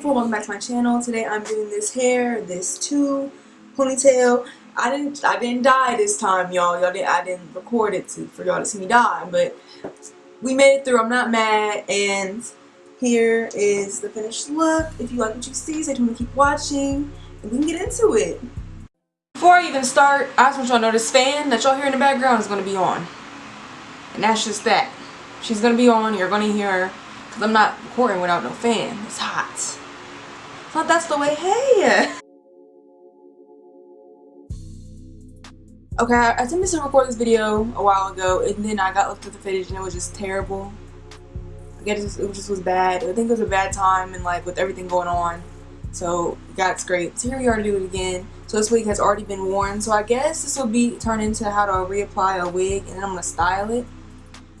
beautiful welcome back to my channel. Today i'm doing this hair this two ponytail. I didn't i didn't die this time y'all. Y'all didn't i didn't record it to, for y'all to see me die but we made it through. I'm not mad. And here is the finished look. If you like what you see stay tuned to keep watching and we can get into it. Before i even start i just want y'all to know this fan that y'all hear in the background is going to be on. And that's just that. She's going to be on you're going to hear her. Because I'm not recording without no fan. It's hot. That's the way. Hey! Okay, I attempted to record this video a while ago and then I got looked at the footage and it was just terrible. I guess it just, it just was bad. I think it was a bad time and like with everything going on. So got scraped. So here we are to do it again. So this wig has already been worn. So I guess this will be turned into how to reapply a wig and then I'm to style it.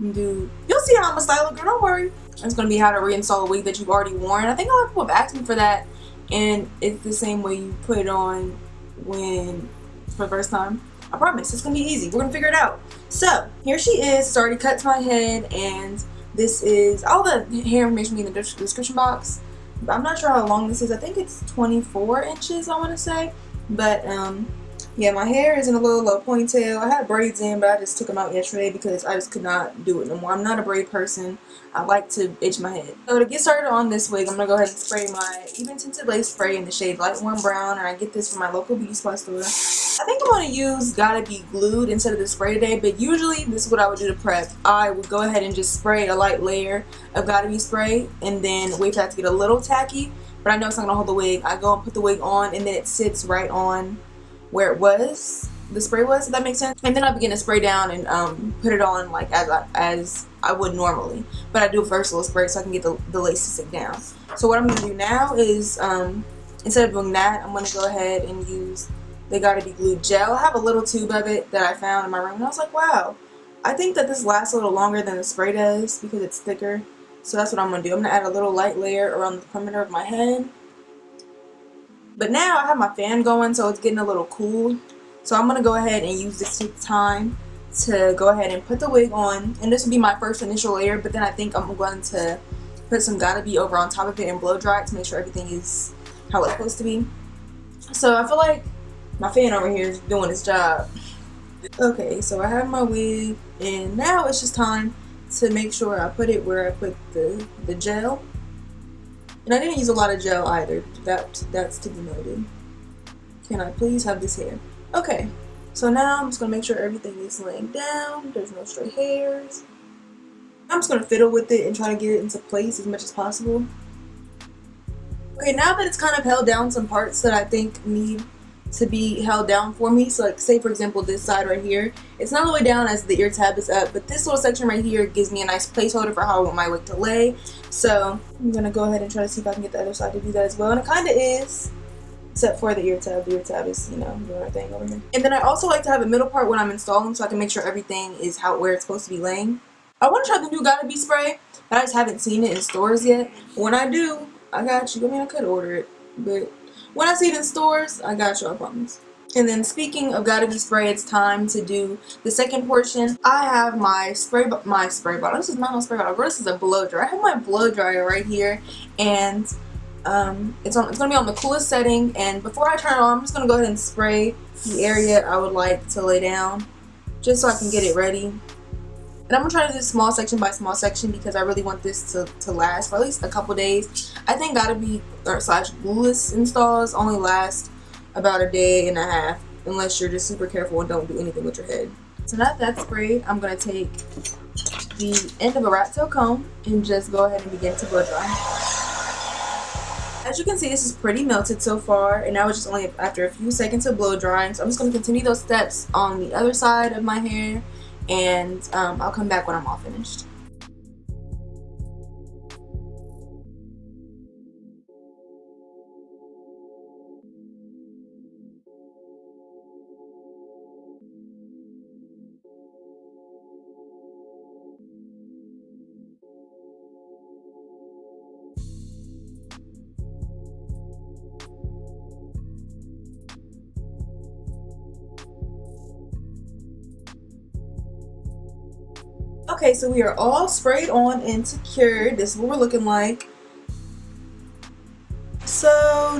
Do, you'll see how I'm to style it, girl. Don't worry. It's to be how to reinstall a wig that you've already worn. I think a lot of people have asked me for that. And it's the same way you put it on when for the first time. I promise, it's to be easy. We're to figure it out. So, here she is. It's already cut to my head. And this is, all the hair information in the description box. I'm not sure how long this is. I think it's 24 inches, I want to say. But, um, yeah, my hair is in a little low ponytail. I had braids in, but I just took them out yesterday because I just could not do it no more. I'm not a braid person. I like to itch my head. So to get started on this wig, I'm to go ahead and spray my Ebin Tinted Lace Spray in the shade Light Warm Brown. And I get this from my local beauty supply store. I think I'm to use Got2b Glued instead of the spray today. But usually, this is what I would do to prep. I would go ahead and just spray a light layer of Got2b Spray. And then wait for that to get a little tacky. But I know it's not going to hold the wig. I go and put the wig on and then it sits right on where it was the spray was if that makes sense. And then I begin to spray down and um, put it on like as I, as I would normally. But I do a little spray so I can get the, the lace to stick down. So what I'm gonna do now is um, instead of doing that I'm gonna go ahead and use they got2b glued gel. I have a little tube of it that I found in my room and I was like wow. I think that this lasts a little longer than the spray does because it's thicker. So that's what I'm gonna do. I'm gonna add a little light layer around the perimeter of my head but now I have my fan going so it's getting a little cool. So I'm going to go ahead and use this time to go ahead and put the wig on. And this will be my first initial layer but then I think I'm going to put some Got2b over on top of it and blow dry it to make sure everything is how it's supposed to be. So I feel like my fan over here is doing its job. Okay, so I have my wig and now it's just time to make sure I put it where I put the, the gel. And I didn't use a lot of gel either. That, that's to be noted. Can I please have this hair? Okay, so now I'm just going to make sure everything is laying down. There's no stray hairs. I'm just going to fiddle with it and try to get it into place as much as possible. Okay, now that it's kind of held down some parts that I think need to be held down for me. So like say for example this side right here, it's not all the way down as the ear tab is up, but this little section right here gives me a nice placeholder for how I want my wig to lay. So I'm to go ahead and try to see if I can get the other side to do that as well. And it kind of is, except for the ear tab. The ear tab is, you know, doing our thing over here. And then I also like to have a middle part when I'm installing so I can make sure everything is how where it's supposed to be laying. I want to try the new Got2b spray, but I just haven't seen it in stores yet. When I do, I got you. I mean, I could order it, but when I see it in stores, I got you, I promise. And then speaking of Got2b Spray, it's time to do the second portion. I have my spray my spray bottle. This is not my spray bottle. This is a blow dryer. I have my blow dryer right here, and um, it's on. It's gonna be on the coolest setting. And before I turn it on, I'm just gonna go ahead and spray the area I would like to lay down, just so I can get it ready. And I'm to try to do small section by small section because I really want this to, to last for at least a couple days. I think Got2b, or slash glueless installs only last about a day and a half unless you're just super careful and don't do anything with your head. So now that's sprayed, I'm to take the end of a rat tail comb and just go ahead and begin to blow dry. As you can see, this is pretty melted so far, and now it's just only after a few seconds of blow drying. So I'm just going to continue those steps on the other side of my hair and um, I'll come back when I'm all finished. Okay, so we are all sprayed on and secured. This is what we're looking like. So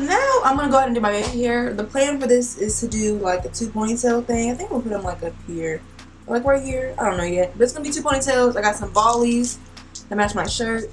now I'm gonna go ahead and do my baby hair. The plan for this is to do like a two ponytail thing. I think we'll put them like up here. Like right here. I don't know yet. But it's gonna be two ponytails. I got some ballies that match my shirt.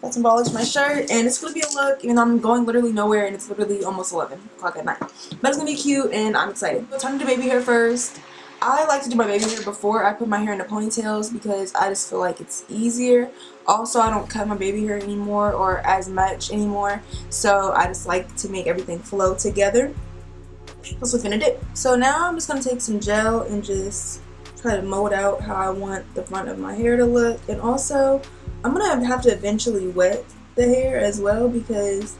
Got some for my shirt. And it's gonna be a look, even though I'm going literally nowhere and it's literally almost 11 o'clock at night. But it's gonna be cute and I'm excited. Time to do baby hair first. I like to do my baby hair before I put my hair in the ponytails because I just feel like it's easier. Also, I don't cut my baby hair anymore or as much anymore. So I just like to make everything flow together. That's what I'm gonna do. So now I'm just gonna take some gel and just try to mold out how I want the front of my hair to look. And also, I'm gonna have to eventually wet the hair as well because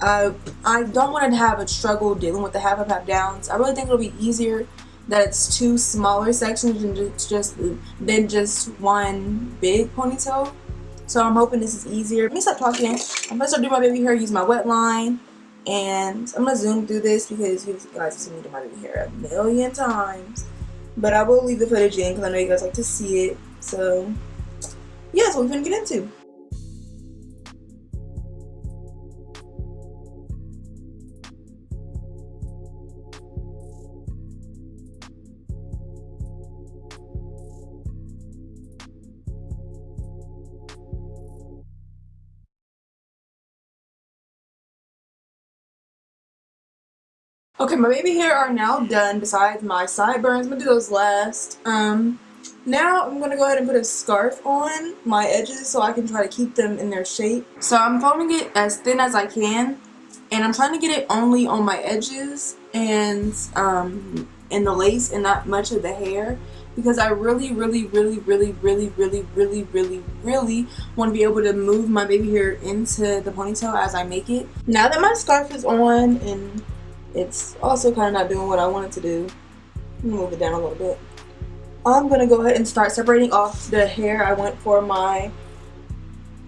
I I don't want to have a struggle dealing with the half up half downs. I really think it'll be easier that it's two smaller sections and just than just one big ponytail. So I'm hoping this is easier. Let me stop talking. I'm gonna start doing my baby hair, use my wet line, and I'm gonna zoom through this because you guys have seen me do my baby hair a million times. But I will leave the footage in because I know you guys like to see it. So yeah, that's what we're gonna get into. Okay, my baby hair are now done besides my sideburns. I'm gonna do those last. Um, now I'm gonna go ahead and put a scarf on my edges so I can try to keep them in their shape. So I'm folding it as thin as I can and I'm trying to get it only on my edges and um, in the lace and not much of the hair because I really, really, really, really, really, really, really, really, really want to be able to move my baby hair into the ponytail as I make it. Now that my scarf is on and it's also kind of not doing what I wanted to do. Move it down a little bit. I'm going to go ahead and start separating off the hair I went for my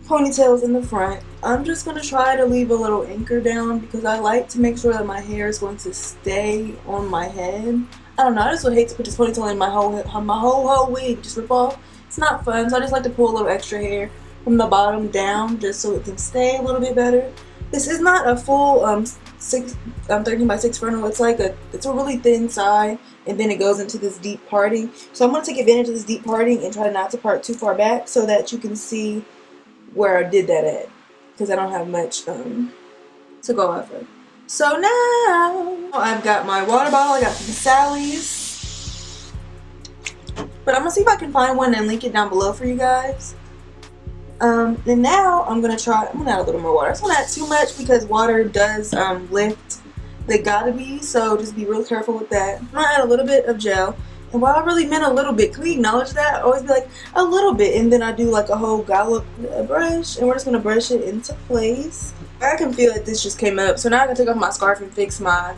ponytails in the front. I'm just going to try to leave a little anchor down because I like to make sure that my hair is going to stay on my head. I don't know, I just would hate to put this ponytail in my whole my whole whole wig just rip off. It's not fun, so I just like to pull a little extra hair from the bottom down just so it can stay a little bit better. This is not a full um, six, um, 13 by 6 frontal. It's like a, it's a really thin side and then it goes into this deep parting. So I'm going to take advantage of this deep parting and try not to part too far back so that you can see where I did that at. Because I don't have much um, to go off of. So now I've got my water bottle. I got from Sally's. But I'm to see if I can find one and link it down below for you guys. Um, and now I'm gonna try, I'm gonna add a little more water. I don't want to add too much because water does um, lift the got2b, so just be real careful with that. I'm gonna add a little bit of gel. And while I really meant a little bit, can we acknowledge that? I always be like, a little bit, and then I do like a whole gallop brush, and we're just gonna brush it into place. I can feel that this just came up, so now I can take off my scarf and fix my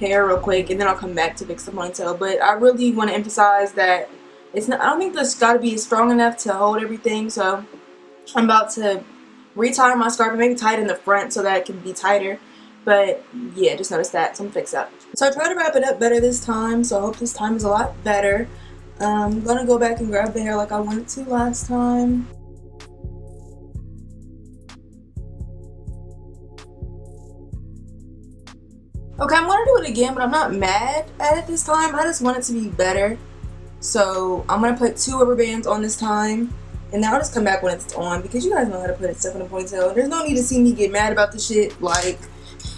hair real quick, and then I'll come back to fix the ponytail. But I really want to emphasize that it's not, I don't think this gotta be strong enough to hold everything, so I'm about to retie my scarf and maybe tie it in the front so that it can be tighter. But yeah, just noticed that, Some fix up. So I tried to wrap it up better this time, so I hope this time is a lot better. Um, I'm gonna go back and grab the hair like I wanted to last time. Okay, I'm gonna do it again, but I'm not mad at it this time. I just want it to be better. So I'm gonna put two rubber bands on this time and now I'll just come back when it's on because you guys know how to put it stuff in a ponytail. There's no need to see me get mad about the shit. Like,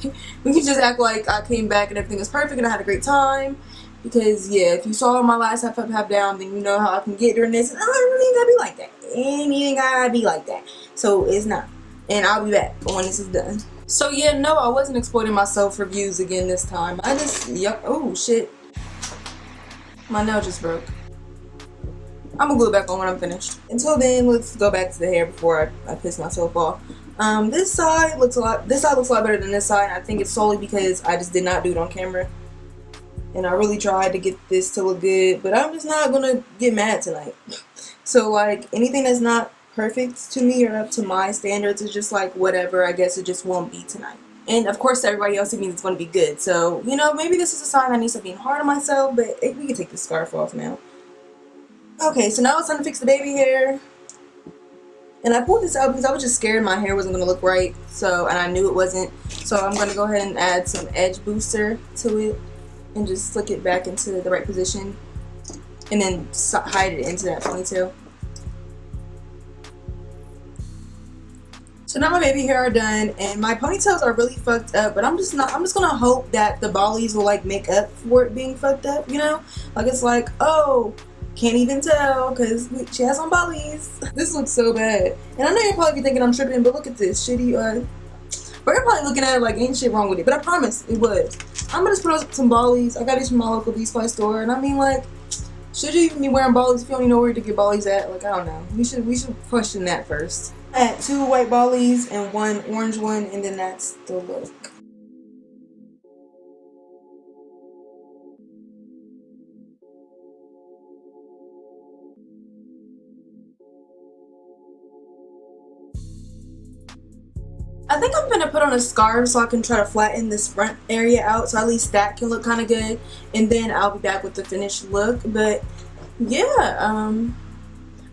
we can just act like I came back and everything was perfect and I had a great time. Because, yeah, if you saw my last half up, half down, then you know how I can get during this. And I don't really gotta be like that. Anything gotta be like that. So, it's not. And I'll be back when this is done. So, yeah, no, I wasn't exploiting myself for views again this time. I just, yep, oh, shit. My nail just broke. I'm gonna glue it back on when I'm finished. Until then, let's go back to the hair before I, I piss myself off. Um, this side looks a lot, this side looks a lot better than this side. I think it's solely because I just did not do it on camera. And I really tried to get this to look good, but I'm just not gonna get mad tonight. so like, anything that's not perfect to me or up to my standards is just like, whatever, I guess it just won't be tonight. And of course, everybody else, it means it's going to be good. So, you know, maybe this is a sign I need to be hard on myself, but we can take the scarf off now. Okay, so now it's time to fix the baby hair. And I pulled this out because I was just scared my hair wasn't going to look right. So, and I knew it wasn't. So I'm going to go ahead and add some edge booster to it. And just flick it back into the right position. And then hide it into that ponytail. So now my baby hair are done and my ponytails are really fucked up but I'm just not I'm just gonna hope that the bollies will like make up for it being fucked up you know like it's like oh can't even tell because she has on bollies this looks so bad. And I know you're probably thinking I'm tripping but look at this shitty uh but you're probably looking at it like ain't shit wrong with it but I promise it was. I'm gonna just put on some bollies I got these from my local B-Spy store and I mean like should you even be wearing bollies if you don't even know where to get bollies at? Like I don't know. We should we should question that first. I had two white bollies and one orange one and then that's the look. On a scarf so I can try to flatten this front area out so at least that can look kind of good and then I'll be back with the finished look but yeah um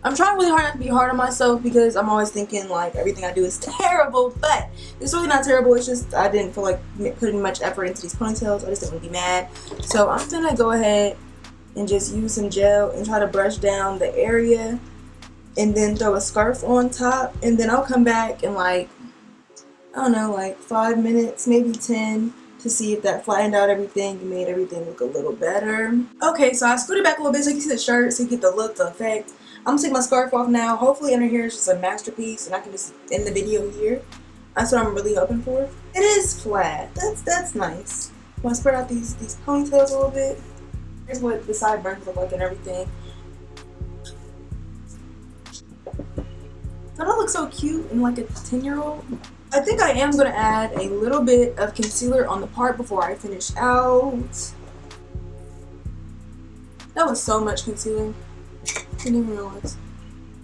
I'm trying really hard not to be hard on myself because I'm always thinking like everything I do is terrible, but it's really not terrible. It's just I didn't feel like putting much effort into these ponytails. I just didn't want to be mad. So I'm gonna go ahead and just use some gel and try to brush down the area and then throw a scarf on top and then I'll come back and like I don't know like five minutes maybe 10 to see if that flattened out everything and made everything look a little better okay so I scooted back a little bit so you can see the shirt so you get the look the effect I'm gonna take my scarf off now. Hopefully under here is just a masterpiece and I can just end the video here. That's what I'm really hoping for. It is flat. That's that's nice. I'm gonna spread out these these ponytails a little bit. Here's what the sideburns look like and everything. Don't I look so cute and like a 10 year old? I think I am going to add a little bit of concealer on the part before I finish out. That was so much concealer. Didn't even realize.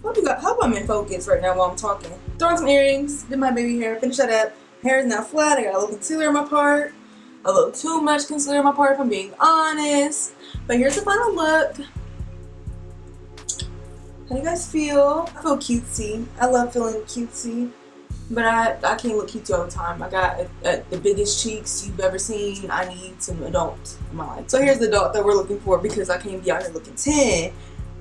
Hope you got. Hope I'm in focus right now while I'm talking. Throw on some earrings. Did my baby hair. Finish that up. Hair is now flat. I got a little concealer in my part. A little too much concealer in my part, if I'm being honest. But here's the final look. How do you guys feel? I feel cutesy. I love feeling cutesy. But I, I can't look cute all the time. I got a, a, the biggest cheeks you've ever seen. I need some adult in my life. So here's the adult that we're looking for because I can't be out here looking 10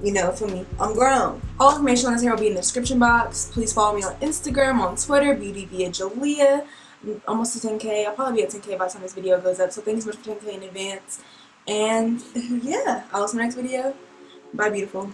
you know, for me, I'm grown. All information on this hair will be in the description box. Please follow me on Instagram, on Twitter, Beauty via Jalea. I'm almost to 10k. I'll probably be at 10k by the time this video goes up. So thank you so much for 10k in advance. And yeah, I'll see you next video. Bye, beautiful.